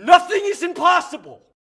Nothing is impossible.